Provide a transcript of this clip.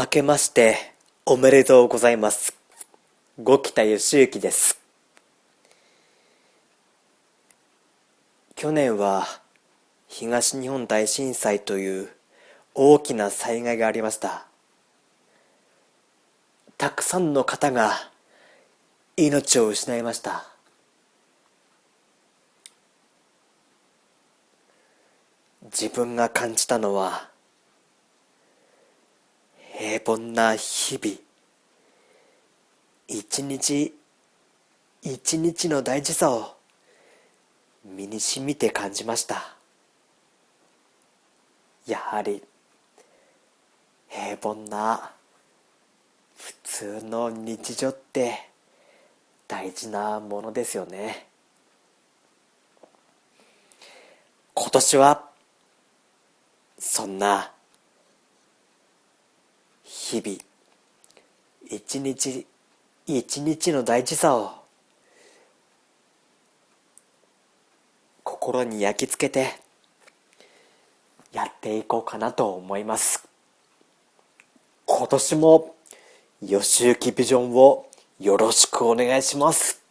明けましておめでとうございます。五北義行です。去年は東日本大震災という大きな災害がありました。たくさんの方が命を失いました。自分が感じたのは凡な日々。一日一日の大事さを身にしみて感じました。やはり平凡な普通の日常って大事なものですよね。今年はそんな日々一日一日の大事さを心に焼き付けてやっていこうかなと思います。今年も吉行ビジョンをよろしくお願いします。